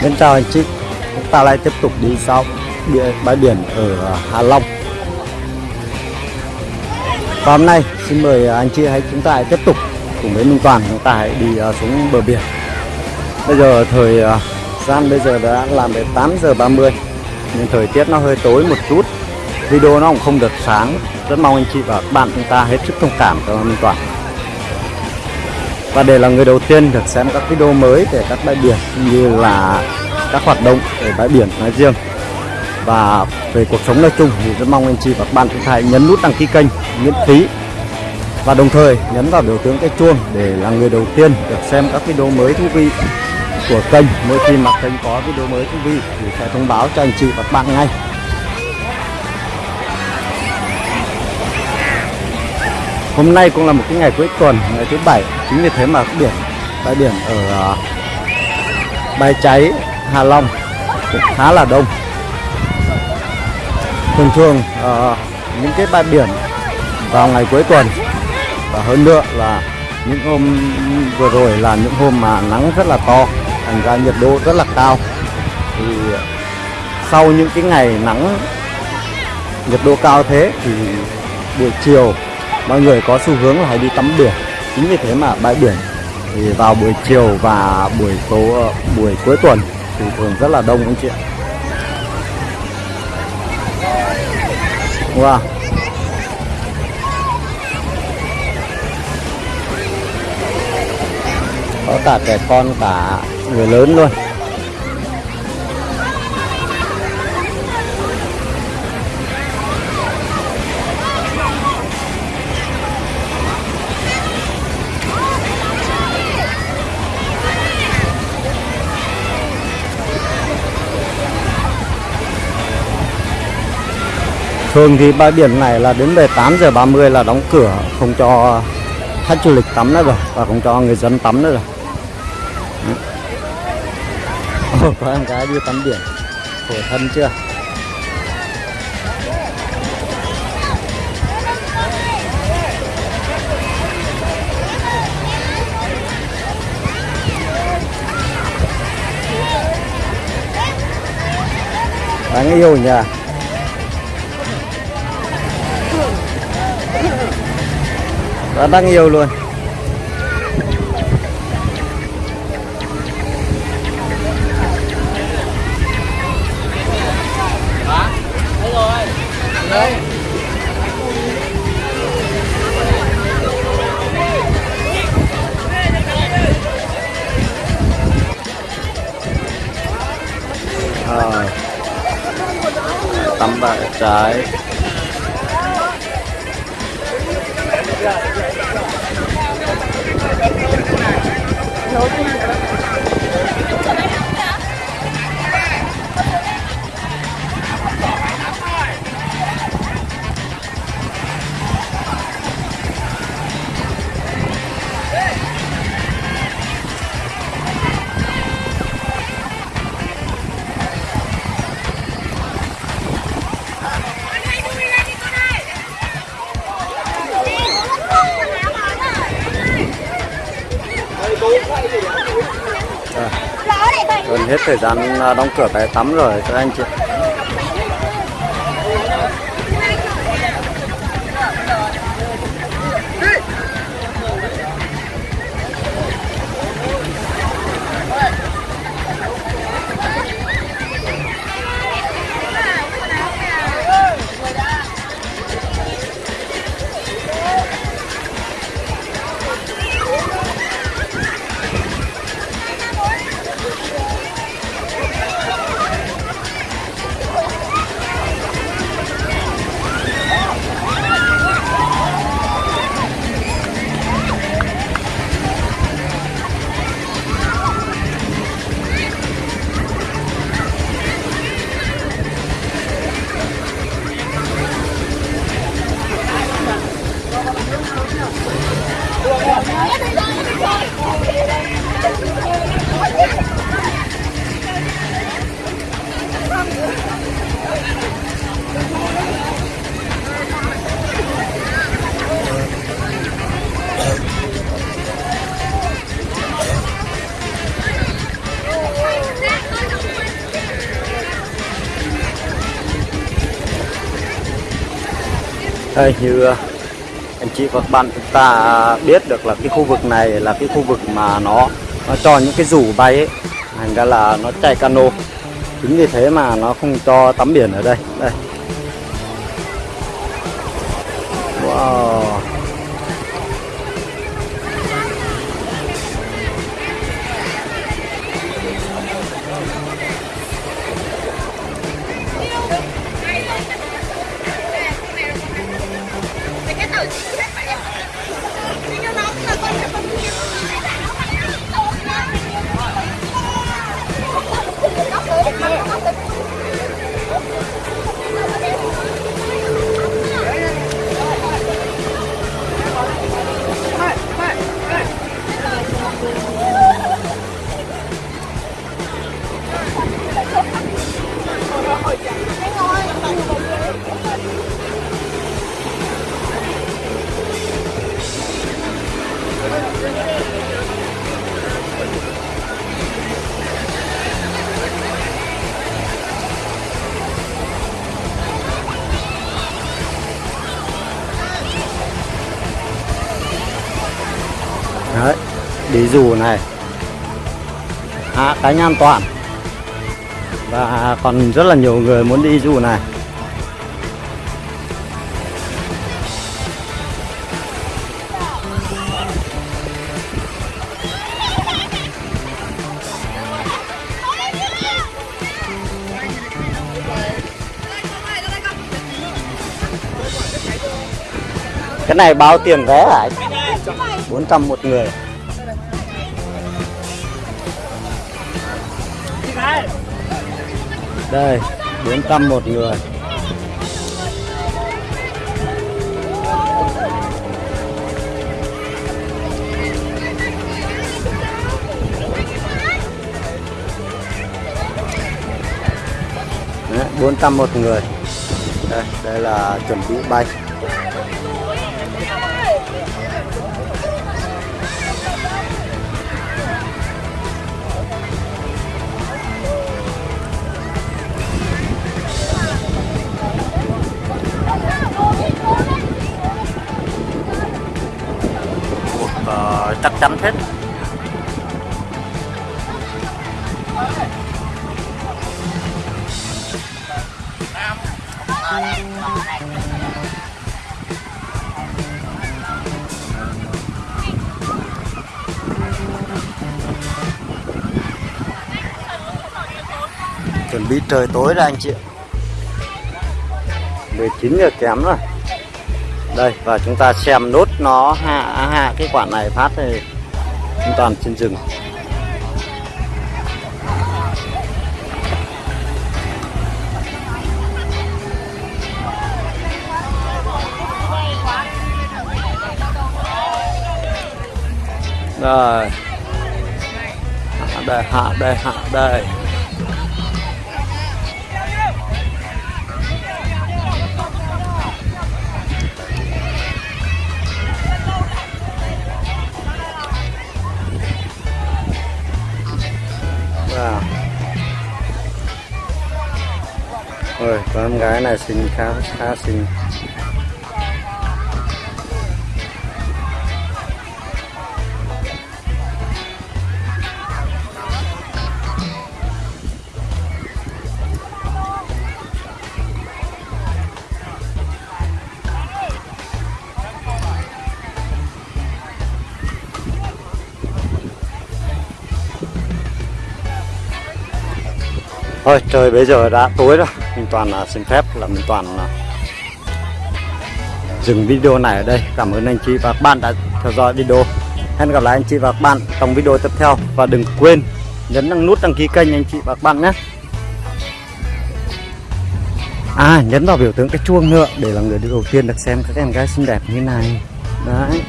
Xin chào anh chị. Chúng ta lại tiếp tục đi sau bãi biển ở Hà Long. Và hôm nay xin mời anh chị hãy chúng ta hãy tiếp tục cùng với Minh Toàn. Chúng ta hãy đi à, xuống bờ biển. Bây giờ thời à, gian bây giờ đã làm đến 8 giờ 30 Nhưng thời tiết nó hơi tối một chút. Video nó cũng không được sáng. Rất mong anh chị và các bạn chúng ta hết sức thông cảm cho Minh Toàn và để là người đầu tiên được xem các video mới về các bãi biển cũng như là các hoạt động ở bãi biển nói riêng. Và về cuộc sống nói chung thì rất mong anh chị và các bạn chúng ta hãy nhấn nút đăng ký kênh miễn phí. Và đồng thời nhấn vào biểu tượng cái chuông để là người đầu tiên được xem các video mới thú vị của kênh. Mỗi khi mà kênh có video mới thú vị thì sẽ thông báo cho anh chị và các bạn ngay. Hôm nay cũng là một cái ngày cuối tuần, ngày thứ bảy. Chính vì thế mà biển, bãi biển ở uh, Bãi Cháy, Hà Long cũng khá là đông. Thường thường ờ, những cái bãi biển vào ngày cuối tuần Và hơn nữa là những hôm vừa rồi là những hôm mà nắng rất là to Thành ra nhiệt độ rất là cao. Thì sau những cái ngày nắng nhiệt độ cao thế thì buổi chiều mọi người có xu hướng là hay đi tắm biển chính vì thế mà bãi biển thì vào buổi chiều và buổi tối, buổi cuối tuần thì thường rất là đông anh chị ạ. Wow. Có cả trẻ con, cả người lớn luôn. Thường thì bãi biển này là đến về 8 giờ 30 là đóng cửa không cho khách du lịch tắm nữa rồi và không cho người dân tắm nữa rồi. Ồ, có em gái đi tắm biển khổ thân chưa? Đáng yêu nhỉ? Rất đáng yêu luôn Rồi. Tắm bạc trái 我们 hết thời gian à, đóng cửa bãi tắm rồi. Các anh chị đây như ờ, anh chị và các bạn chúng ta à, biết được là cái khu vực này là cái khu vực mà nó nó cho những cái rủ bay ấy. Thành ra là nó chạy cano. Chính vì thế mà nó không cho tắm biển ở đây. Đây. Wow. Đấy, đi dù này. À, Hạ cánh an toàn. Và còn rất là nhiều người muốn đi dù này. Cái này bao tiền vé hả anh? 400 một người. Đây 400 một người. Đấy, 400 một người. Đây đây là chuẩn bị bay. Ờ, tâm thích hết chuẩn bị trời tối rồi anh chị 19 giờ kém rồi. Đây và chúng ta xem nốt nó hạ hạ cái quả này phát thì toàn trên rừng. Rồi hạ đây hạ đây hạ đây. Con em gái này xinh khá khá xinh. Thôi trời, bây giờ đã tối rồi Minh Toàn à, xin phép là Minh Toàn à, dừng video này ở đây. Cảm ơn anh chị và các bạn đã theo dõi video. Hẹn gặp lại anh chị và các bạn trong video tiếp theo. Và đừng quên nhấn đăng nút đăng ký kênh anh chị và các bạn nhé. À nhấn vào biểu tượng cái chuông nữa Để là người đầu tiên được xem các em gái xinh đẹp như này. Đấy.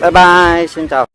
Bye bye, xin chào.